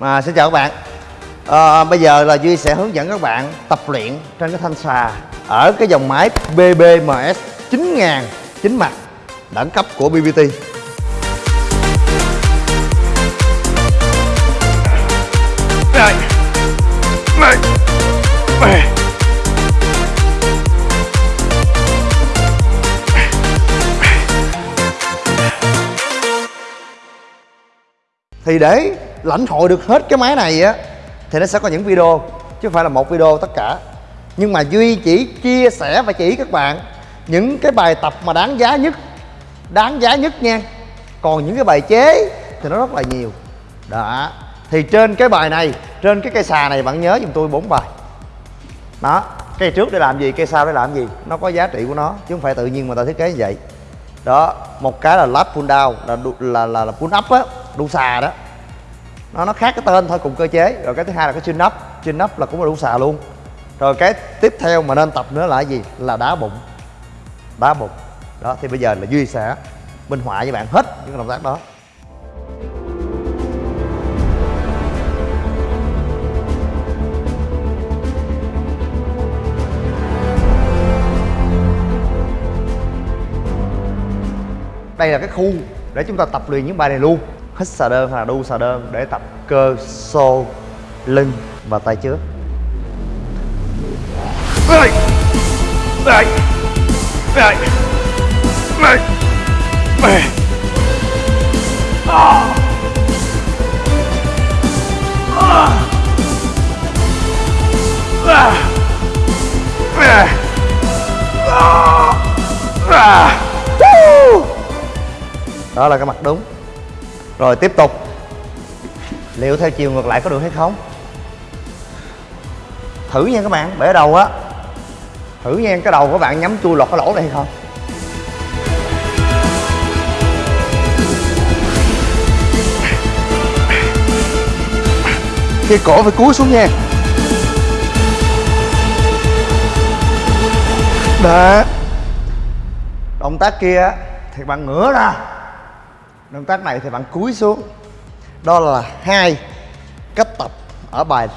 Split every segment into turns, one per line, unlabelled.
À, xin chào các bạn. À, Bây giờ là Duy sẽ hướng dẫn các bạn tập luyện trên cái thanh xà Ở cái dòng máy BBMS 9000 chính mặt đẳng cấp của BBT
Này Này Này.
Thì để lãnh hội được hết cái máy này á Thì nó sẽ có những video Chứ không phải là một video tất cả. Nhưng mà Duy chỉ chia sẻ và chỉ các bạn Những cái bài tập mà đáng giá nhất Đáng giá nhất nha. Còn những cái bài chế thì nó rất là nhiều. Đó. Thì trên cái bài này Trên cái cây xà này bạn nhớ giùm tôi bốn bài. Đó. Cây trước để làm gì, cây sau để làm gì Nó có giá trị của nó Chứ không phải tự nhiên mà ta thiết kế như vậy. Đó. Một cái là lap pull down là là là, là pull up á đu xà đó nó nó khác cái tên thôi, cùng cơ chế. Rồi cái thứ hai là cái chin up. Chin up là cũng là đu xà luôn. Rồi cái tiếp theo mà nên tập nữa là cái gì? Là đá bụng. Đá bụng. Đó, thì bây giờ là duy sẽ minh họa với bạn hết những động tác đó. Đây là cái khu để chúng ta tập luyện những bài này luôn hít xà đơn hoặc là đu xà đơn để tập cơ xô lưng và tay trước.
À! À! À! À! À!
Đó là cái mặt đúng rồi tiếp tục. Liệu theo chiều ngược lại có được hay không? Thử nha các bạn bể đầu á. Thử nha, cái đầu của bạn nhắm chui lọt cái lỗ này hay không? Khi cổ phải cúi xuống nha. Đó. Động tác kia thì bạn ngửa ra động tác này thì bạn cúi xuống. Đó là hai cách tập ở bài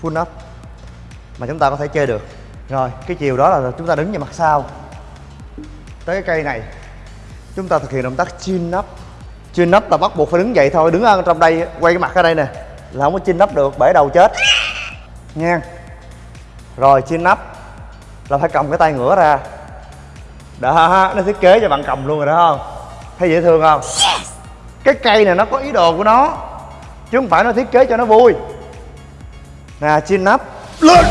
pull up mà chúng ta có thể chơi được. Rồi, cái chiều đó là chúng ta đứng về mặt sau. Tới cái cây này, chúng ta thực hiện động tác chin up. Chin up là bắt buộc phải đứng dậy thôi, đứng ở trong đây, quay cái mặt ở đây nè, là không có chin up được, bể đầu chết. Nha rồi, chin up là phải cầm cái tay ngửa ra. Đó, nó thiết kế cho bạn cầm luôn rồi đó, không? Thấy dễ thương không? Cái cây này nó có ý đồ của nó chứ không phải nó thiết kế cho nó vui. Nè chin up
Lên!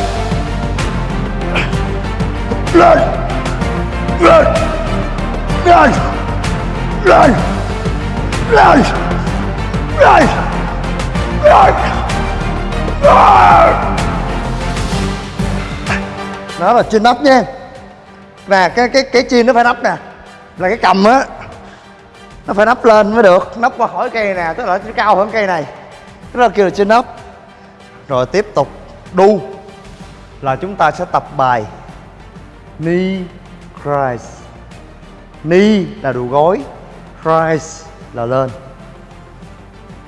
Lên! Lên! Lên! Lên! Lên! Lên! Lên!
Đó là chin up nha. Nè cái cái cái chin nó phải nắp nè. Là cái cầm á nó phải nắp lên mới được. Nắp qua khỏi cây nè, tức là nó cao hơn cây này. Tức là kêu là chin up rồi tiếp tục đu là chúng ta sẽ tập bài knee rise knee là đủ gối rise là lên.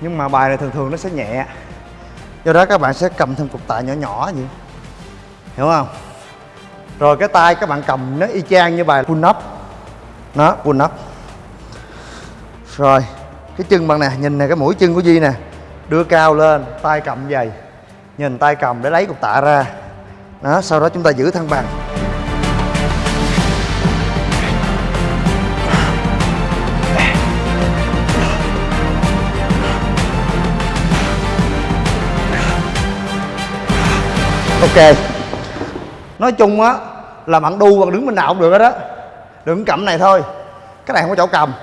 Nhưng mà bài này thường thường nó sẽ nhẹ. Do đó các bạn sẽ cầm thêm cục tạ nhỏ nhỏ vậy. Hiểu không? Rồi cái tay các bạn cầm nó y chang như bài pull up. Nó pull up rồi, cái chân bạn nè, nhìn nè, cái mũi chân của Duy nè, đưa cao lên, tay cầm dày nhìn tay cầm để lấy cục tạ ra. Đó, sau đó chúng ta giữ thăng bằng. Ok. Nói chung á là bạn đu bạn đứng bên nào cũng được hết đó đừng cầm này thôi. Cái này không có chỗ cầm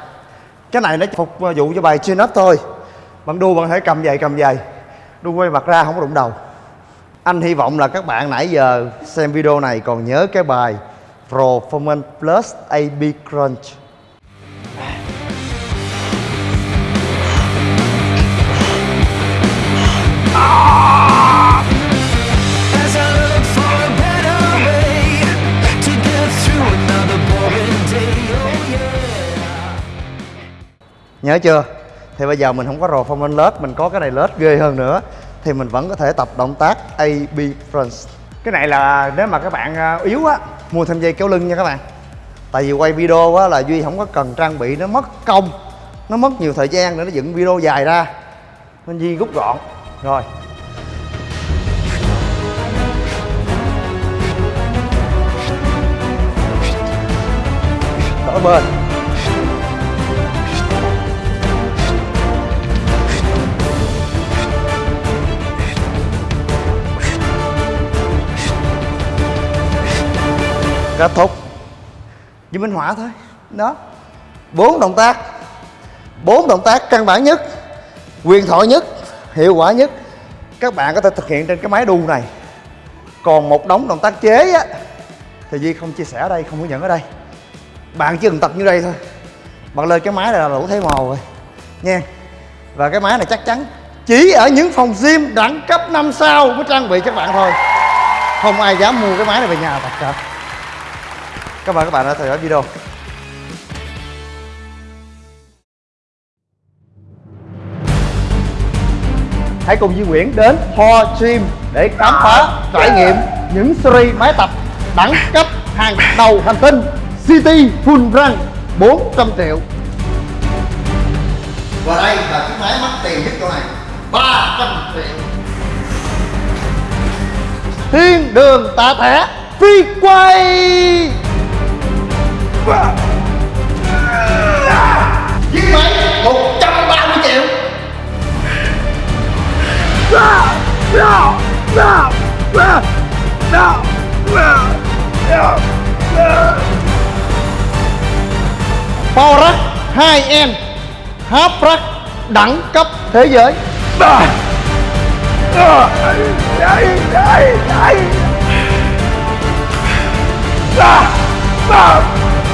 cái này nó phục vụ cho bài chin up thôi. Bạn đu bạn thể cầm giày cầm giày. Đu quay mặt ra không có đụng đầu. Anh hy vọng là các bạn nãy giờ xem video này còn nhớ cái bài Performance Plus AB Crunch. Nhớ chưa? Thì bây giờ mình không có rồ phong lên lết mình có cái này lết ghê hơn nữa. Thì mình vẫn có thể tập động tác AB French cái này là nếu mà các bạn à, yếu á mua thêm dây kéo lưng nha các bạn. Tại vì quay video á là duy không có cần trang bị nó mất công nó mất nhiều thời gian để nó dựng video dài ra. Nên duy rút gọn. Rồi. Đổi bên kết thúc với minh họa thôi. Đó. Bốn động tác. Bốn động tác căn bản nhất, quyền thoại nhất, hiệu quả nhất. Các bạn có thể thực hiện trên cái máy đu này. Còn một đống động tác chế á, thì Duy không chia sẻ ở đây, không hướng dẫn ở đây. Bạn chỉ cần tập như đây thôi. Bạn lên cái máy này là đủ thấy màu rồi. Nha. Và cái máy này chắc chắn chỉ ở những phòng gym đẳng cấp 5 sao mới trang bị các bạn thôi. Không ai dám mua cái máy này về nhà tập cả cảm ơn các bạn đã theo dõi video. Hãy cùng Duy Nguyễn đến Ho Gym để khám phá trải nghiệm những series máy tập đẳng cấp hàng đầu hành tinh City Full Run 400 triệu. Và đây là chiếc máy mắc tiền nhất chỗ này 300 triệu. Thiên đường tạ thẻ phi quay Chiếc máy 130 triệu. Power 2M Half đẳng cấp thế giới.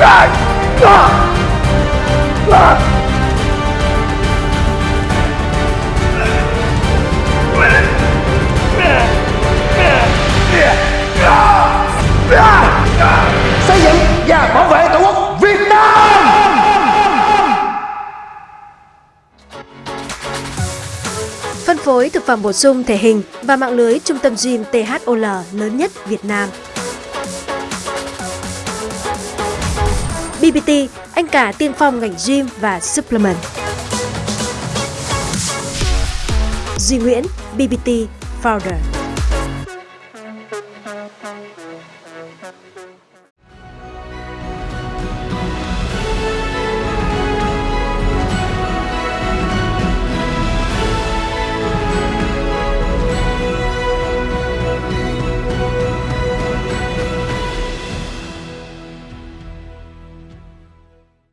Ờ! Ờ! xây dựng và bảo vệ tổ quốc Việt Nam!
Phân phối thực phẩm bổ sung thể hình và mạng lưới trung tâm gym THOL lớn nhất Việt Nam. BBT, anh cả tiên phong ngành gym và supplement. Duy Nguyễn, BBT Founder.